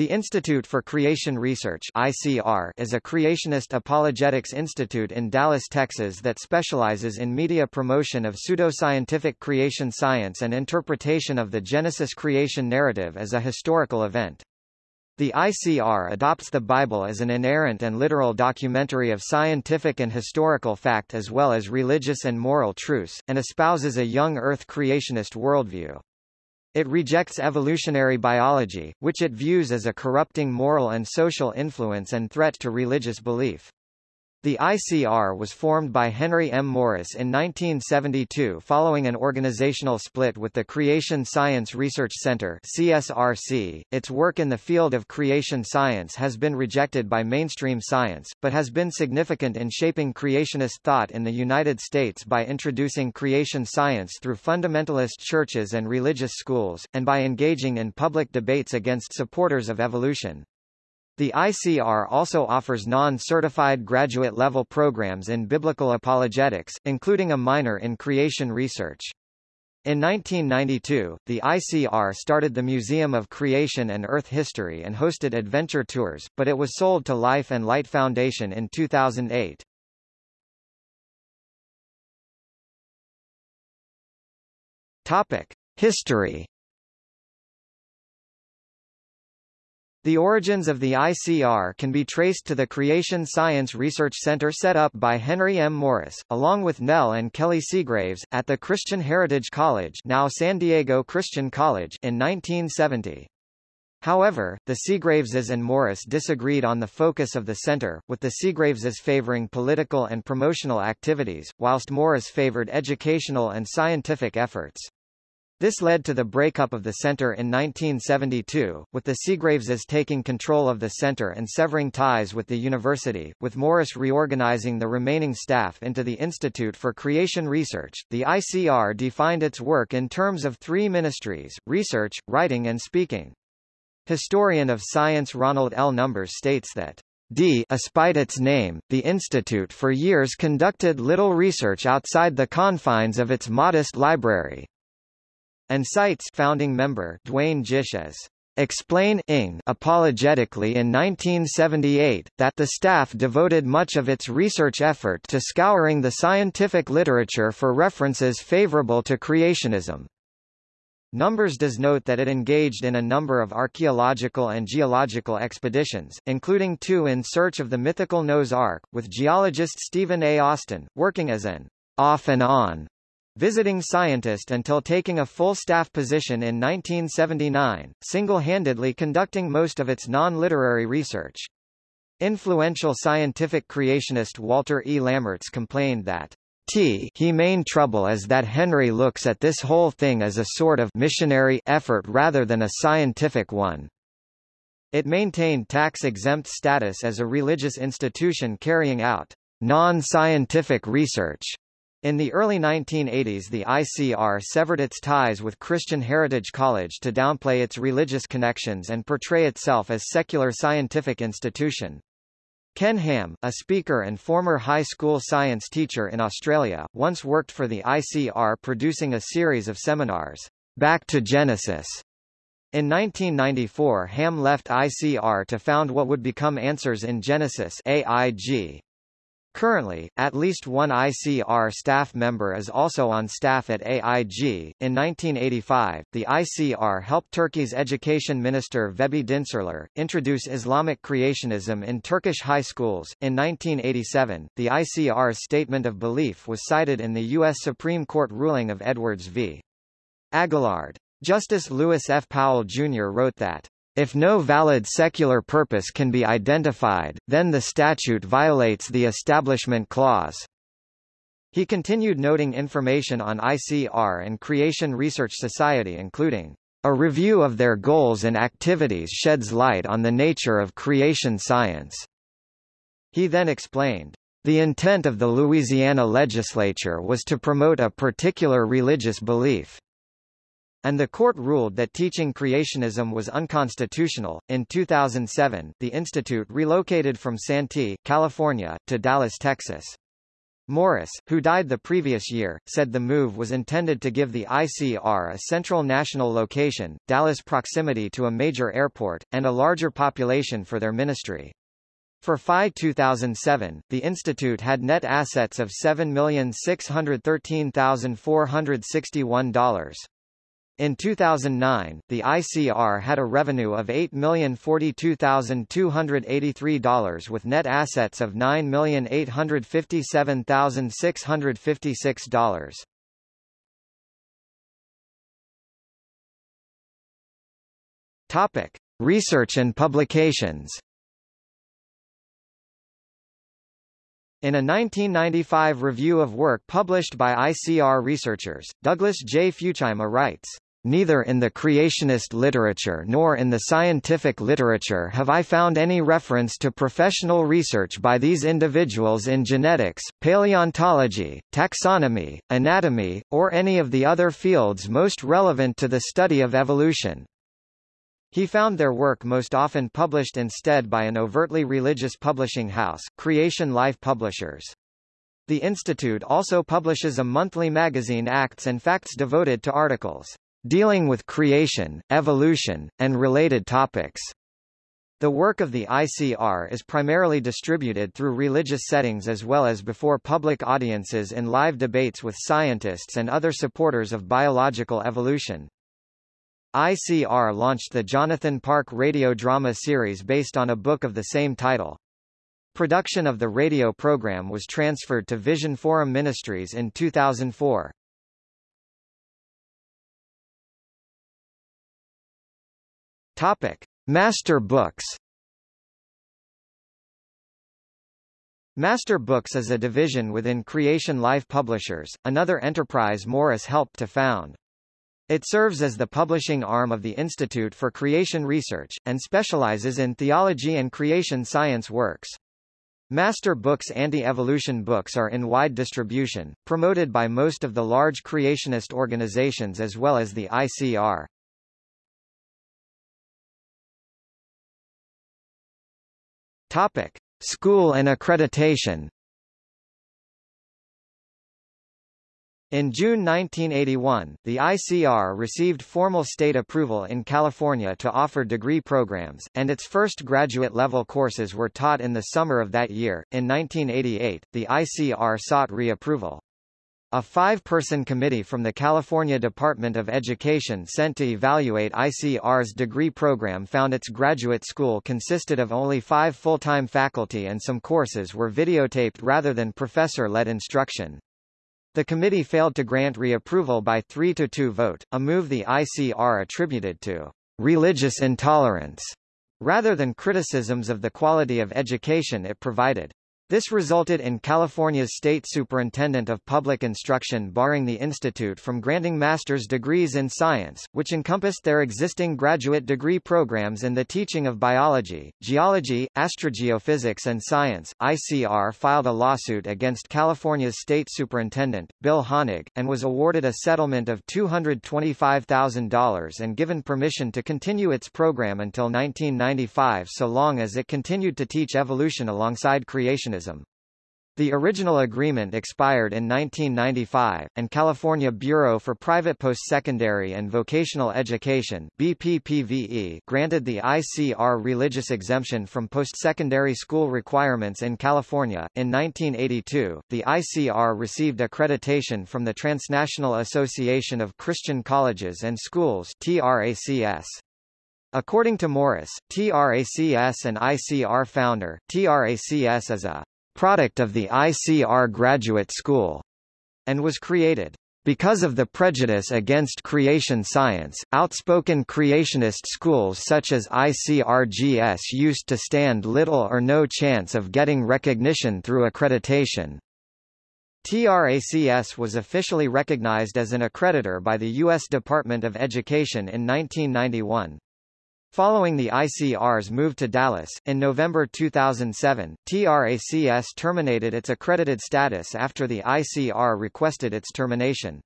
The Institute for Creation Research ICR is a creationist apologetics institute in Dallas, Texas that specializes in media promotion of pseudoscientific creation science and interpretation of the Genesis creation narrative as a historical event. The ICR adopts the Bible as an inerrant and literal documentary of scientific and historical fact as well as religious and moral truths, and espouses a young Earth creationist worldview. It rejects evolutionary biology, which it views as a corrupting moral and social influence and threat to religious belief. The ICR was formed by Henry M. Morris in 1972 following an organizational split with the Creation Science Research Center CSRC. Its work in the field of creation science has been rejected by mainstream science, but has been significant in shaping creationist thought in the United States by introducing creation science through fundamentalist churches and religious schools, and by engaging in public debates against supporters of evolution. The ICR also offers non-certified graduate-level programs in biblical apologetics, including a minor in creation research. In 1992, the ICR started the Museum of Creation and Earth History and hosted adventure tours, but it was sold to Life and Light Foundation in 2008. Topic: History The origins of the ICR can be traced to the Creation Science Research Center set up by Henry M. Morris, along with Nell and Kelly Segraves, at the Christian Heritage College now San Diego Christian College in 1970. However, the Segraveses and Morris disagreed on the focus of the center, with the Segraveses favoring political and promotional activities, whilst Morris favored educational and scientific efforts. This led to the breakup of the center in 1972, with the Segraveses taking control of the center and severing ties with the university, with Morris reorganizing the remaining staff into the Institute for Creation Research. The ICR defined its work in terms of three ministries, research, writing and speaking. Historian of science Ronald L. Numbers states that D despite its name, the institute for years conducted little research outside the confines of its modest library and cites founding member Duane Gish as Explain Ing apologetically in 1978, that the staff devoted much of its research effort to scouring the scientific literature for references favorable to creationism. Numbers does note that it engaged in a number of archaeological and geological expeditions, including two in search of the mythical Noah's Ark, with geologist Steven A. Austin, working as an off and on visiting scientist until taking a full staff position in 1979, single-handedly conducting most of its non-literary research. Influential scientific creationist Walter E. Lammerts complained that T he main trouble is that Henry looks at this whole thing as a sort of missionary effort rather than a scientific one. It maintained tax-exempt status as a religious institution carrying out non-scientific research in the early 1980s the ICR severed its ties with Christian Heritage College to downplay its religious connections and portray itself as secular scientific institution. Ken Ham, a speaker and former high school science teacher in Australia, once worked for the ICR producing a series of seminars, Back to Genesis. In 1994 Ham left ICR to found what would become Answers in Genesis AIG, Currently, at least one ICR staff member is also on staff at AIG. In 1985, the ICR helped Turkey's education minister Vehbi Dinçerler introduce Islamic creationism in Turkish high schools. In 1987, the ICR's statement of belief was cited in the U.S. Supreme Court ruling of Edwards v. Aguillard. Justice Lewis F. Powell, Jr. wrote that if no valid secular purpose can be identified, then the statute violates the Establishment Clause. He continued noting information on ICR and Creation Research Society including, "...a review of their goals and activities sheds light on the nature of creation science." He then explained, "...the intent of the Louisiana legislature was to promote a particular religious belief." And the court ruled that teaching creationism was unconstitutional. In 2007, the institute relocated from Santee, California, to Dallas, Texas. Morris, who died the previous year, said the move was intended to give the ICR a central national location, Dallas proximity to a major airport, and a larger population for their ministry. For FY 2007, the institute had net assets of $7,613,461. In 2009, the ICR had a revenue of $8,042,283 with net assets of $9,857,656. Topic: Research and publications. In a 1995 review of work published by ICR researchers, Douglas J. Futuyma writes, Neither in the creationist literature nor in the scientific literature have I found any reference to professional research by these individuals in genetics, paleontology, taxonomy, anatomy, or any of the other fields most relevant to the study of evolution. He found their work most often published instead by an overtly religious publishing house, Creation Life Publishers. The Institute also publishes a monthly magazine Acts and Facts devoted to articles dealing with creation, evolution, and related topics. The work of the ICR is primarily distributed through religious settings as well as before public audiences in live debates with scientists and other supporters of biological evolution. ICR launched the Jonathan Park radio drama series based on a book of the same title. Production of the radio program was transferred to Vision Forum Ministries in 2004. Topic: Master Books. Master Books is a division within Creation Life Publishers, another enterprise Morris helped to found. It serves as the publishing arm of the Institute for Creation Research, and specializes in theology and creation science works. Master Books anti-evolution books are in wide distribution, promoted by most of the large creationist organizations as well as the ICR. Topic: School and accreditation. In June 1981, the ICR received formal state approval in California to offer degree programs, and its first graduate-level courses were taught in the summer of that year. In 1988, the ICR sought reapproval. A five-person committee from the California Department of Education sent to evaluate ICR's degree program found its graduate school consisted of only five full-time faculty and some courses were videotaped rather than professor-led instruction. The committee failed to grant reapproval by 3 to 2 vote, a move the ICR attributed to religious intolerance rather than criticisms of the quality of education it provided. This resulted in California's state superintendent of public instruction barring the institute from granting master's degrees in science, which encompassed their existing graduate degree programs in the teaching of biology, geology, astrogeophysics and science. ICR filed a lawsuit against California's state superintendent, Bill Honig, and was awarded a settlement of $225,000 and given permission to continue its program until 1995 so long as it continued to teach evolution alongside creationism the original agreement expired in 1995, and California Bureau for Private Postsecondary and Vocational Education BPPVE granted the ICR religious exemption from postsecondary school requirements in California. In 1982, the ICR received accreditation from the Transnational Association of Christian Colleges and Schools TRACS. According to Morris, TRACS and ICR founder, TRACS is a product of the ICR Graduate School, and was created because of the prejudice against creation science, outspoken creationist schools such as ICRGS used to stand little or no chance of getting recognition through accreditation. TRACS was officially recognized as an accreditor by the U.S. Department of Education in 1991. Following the ICR's move to Dallas, in November 2007, TRACS terminated its accredited status after the ICR requested its termination.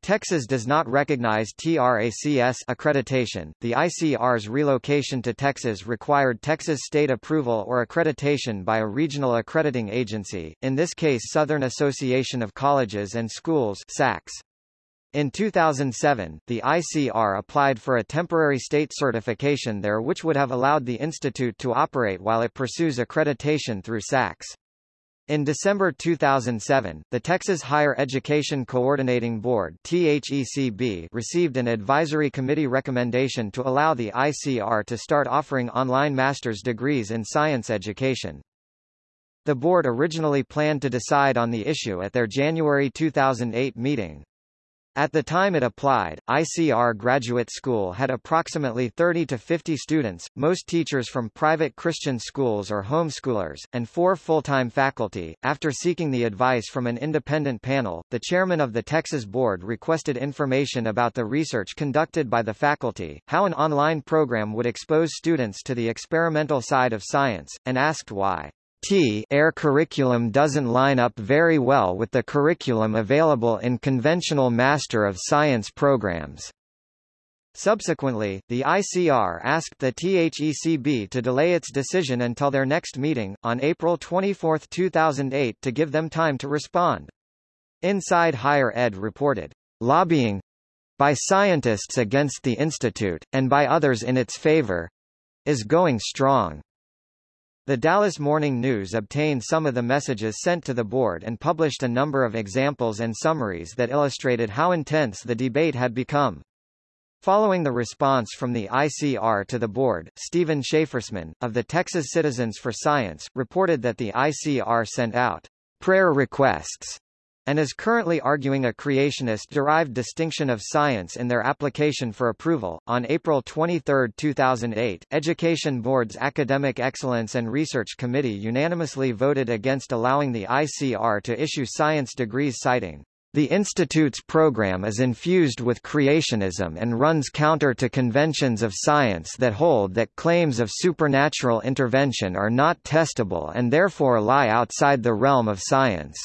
Texas does not recognize TRACS accreditation. The ICR's relocation to Texas required Texas state approval or accreditation by a regional accrediting agency, in this case Southern Association of Colleges and Schools SACS. In 2007, the ICR applied for a temporary state certification there which would have allowed the institute to operate while it pursues accreditation through SACS. In December 2007, the Texas Higher Education Coordinating Board THECB received an advisory committee recommendation to allow the ICR to start offering online master's degrees in science education. The board originally planned to decide on the issue at their January 2008 meeting. At the time it applied, ICR Graduate School had approximately 30 to 50 students, most teachers from private Christian schools or homeschoolers, and four full-time faculty. After seeking the advice from an independent panel, the chairman of the Texas board requested information about the research conducted by the faculty, how an online program would expose students to the experimental side of science, and asked why. T air curriculum doesn't line up very well with the curriculum available in conventional Master of Science programs. Subsequently, the ICR asked the THECB to delay its decision until their next meeting, on April 24, 2008 to give them time to respond. Inside Higher Ed reported, lobbying by scientists against the institute, and by others in its favor is going strong. The Dallas Morning News obtained some of the messages sent to the board and published a number of examples and summaries that illustrated how intense the debate had become. Following the response from the ICR to the board, Steven Schafersman, of the Texas Citizens for Science, reported that the ICR sent out prayer requests and is currently arguing a creationist-derived distinction of science in their application for approval. On April 23, 2008, Education Board's Academic Excellence and Research Committee unanimously voted against allowing the ICR to issue science degrees citing the Institute's program is infused with creationism and runs counter to conventions of science that hold that claims of supernatural intervention are not testable and therefore lie outside the realm of science.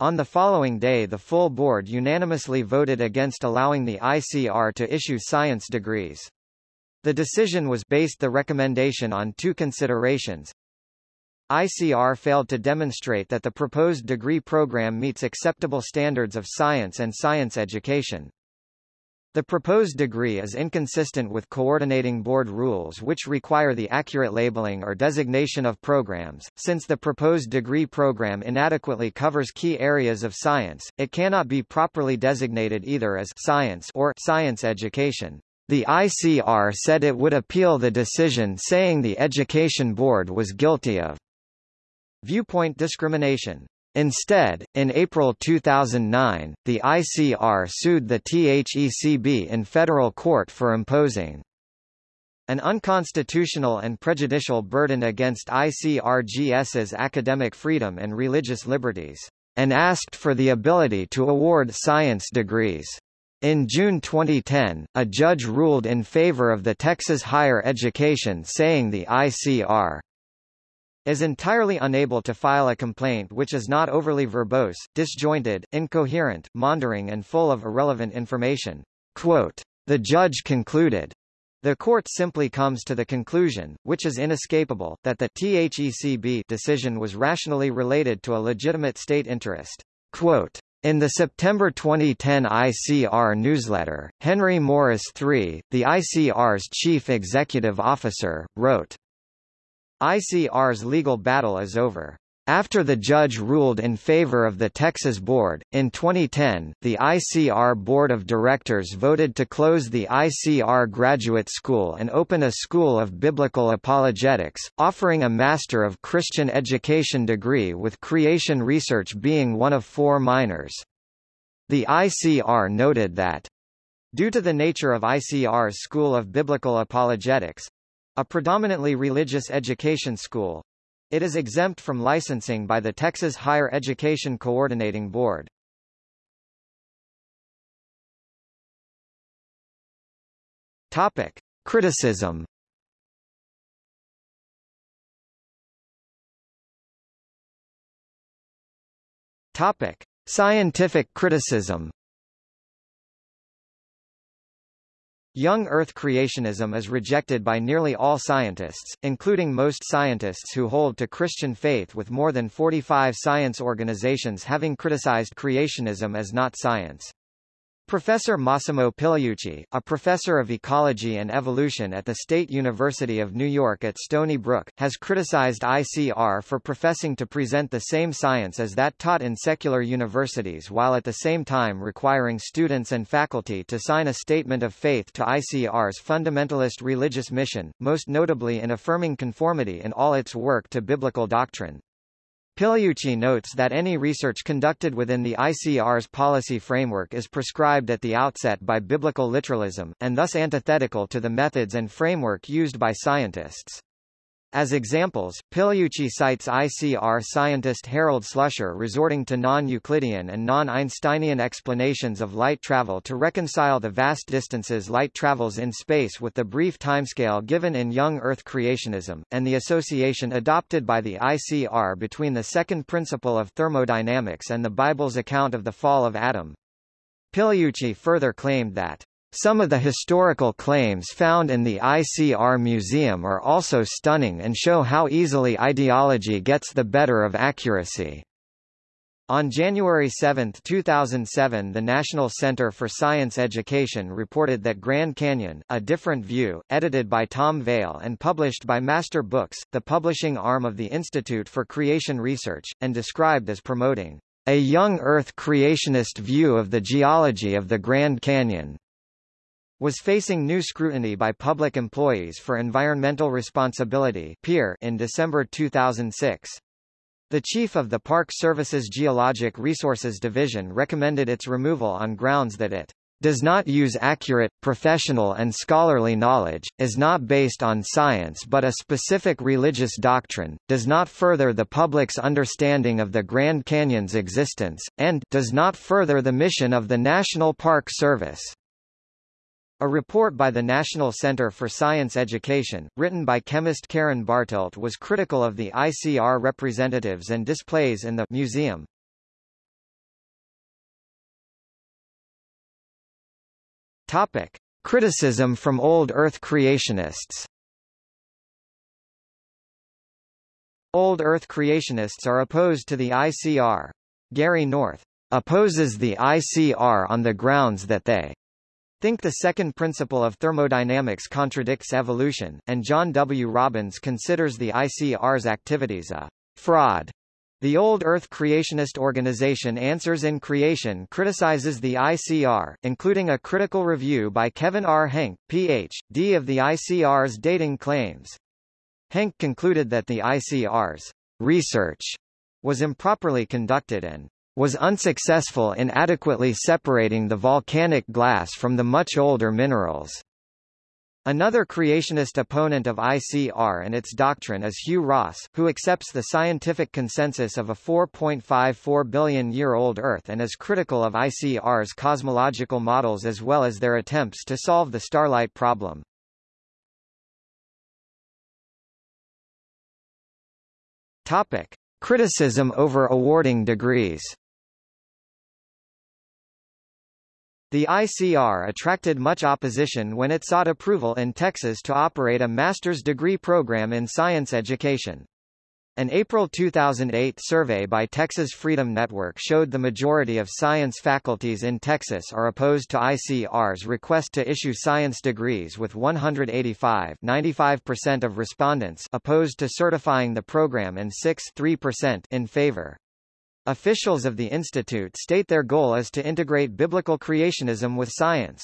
On the following day the full board unanimously voted against allowing the ICR to issue science degrees. The decision was based the recommendation on two considerations. ICR failed to demonstrate that the proposed degree program meets acceptable standards of science and science education. The proposed degree is inconsistent with coordinating board rules which require the accurate labeling or designation of programs. Since the proposed degree program inadequately covers key areas of science, it cannot be properly designated either as science or science education. The ICR said it would appeal the decision saying the Education Board was guilty of viewpoint discrimination. Instead, in April 2009, the ICR sued the THECB in federal court for imposing an unconstitutional and prejudicial burden against ICRGS's academic freedom and religious liberties, and asked for the ability to award science degrees. In June 2010, a judge ruled in favor of the Texas Higher Education saying the ICR is entirely unable to file a complaint which is not overly verbose, disjointed, incoherent, maundering and full of irrelevant information. Quote, the judge concluded, the court simply comes to the conclusion, which is inescapable, that the THECB decision was rationally related to a legitimate state interest. Quote, in the September 2010 ICR newsletter, Henry Morris III, the ICR's chief executive officer, wrote, ICR's legal battle is over. After the judge ruled in favor of the Texas Board, in 2010, the ICR Board of Directors voted to close the ICR Graduate School and open a School of Biblical Apologetics, offering a Master of Christian Education degree with creation research being one of four minors. The ICR noted that Due to the nature of ICR's School of Biblical Apologetics, a predominantly religious education school. It is exempt from licensing by the Texas Higher Education Coordinating Board. Topic: Criticism. Topic: Scientific criticism. Young Earth creationism is rejected by nearly all scientists, including most scientists who hold to Christian faith with more than 45 science organizations having criticized creationism as not science. Professor Massimo Pigliucci, a professor of ecology and evolution at the State University of New York at Stony Brook, has criticized ICR for professing to present the same science as that taught in secular universities while at the same time requiring students and faculty to sign a statement of faith to ICR's fundamentalist religious mission, most notably in affirming conformity in all its work to biblical doctrine. Pigliucci notes that any research conducted within the ICR's policy framework is prescribed at the outset by biblical literalism, and thus antithetical to the methods and framework used by scientists. As examples, Pigliucci cites ICR scientist Harold Slusher resorting to non-Euclidean and non-Einsteinian explanations of light travel to reconcile the vast distances light travels in space with the brief timescale given in young Earth creationism, and the association adopted by the ICR between the second principle of thermodynamics and the Bible's account of the fall of Adam. Pigliucci further claimed that some of the historical claims found in the ICR Museum are also stunning and show how easily ideology gets the better of accuracy. On January 7, 2007 the National Center for Science Education reported that Grand Canyon, A Different View, edited by Tom Vail and published by Master Books, the publishing arm of the Institute for Creation Research, and described as promoting a young Earth creationist view of the geology of the Grand Canyon was facing new scrutiny by public employees for environmental responsibility in December 2006. The chief of the Park Service's Geologic Resources Division recommended its removal on grounds that it does not use accurate, professional and scholarly knowledge, is not based on science but a specific religious doctrine, does not further the public's understanding of the Grand Canyon's existence, and does not further the mission of the National Park Service. A report by the National Center for Science Education, written by chemist Karen Bartelt was critical of the ICR representatives and displays in the museum. Topic. Criticism from Old Earth creationists Old Earth creationists are opposed to the ICR. Gary North opposes the ICR on the grounds that they think the second principle of thermodynamics contradicts evolution, and John W. Robbins considers the ICR's activities a fraud. The Old Earth Creationist Organization Answers in Creation criticizes the ICR, including a critical review by Kevin R. Henke, Ph.D. of the ICR's dating claims. Henke concluded that the ICR's research was improperly conducted and was unsuccessful in adequately separating the volcanic glass from the much older minerals. Another creationist opponent of ICR and its doctrine is Hugh Ross, who accepts the scientific consensus of a 4.54 billion-year-old Earth and is critical of ICR's cosmological models as well as their attempts to solve the starlight problem. Topic. Criticism over awarding degrees The ICR attracted much opposition when it sought approval in Texas to operate a master's degree program in science education. An April 2008 survey by Texas Freedom Network showed the majority of science faculties in Texas are opposed to ICR's request to issue science degrees with 185 95% of respondents opposed to certifying the program and 6 3% in favor. Officials of the institute state their goal is to integrate biblical creationism with science.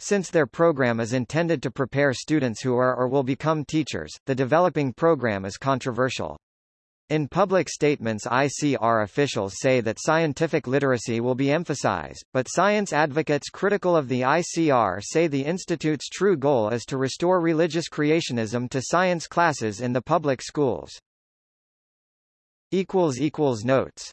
Since their program is intended to prepare students who are or will become teachers, the developing program is controversial. In public statements ICR officials say that scientific literacy will be emphasized, but science advocates critical of the ICR say the institute's true goal is to restore religious creationism to science classes in the public schools. Notes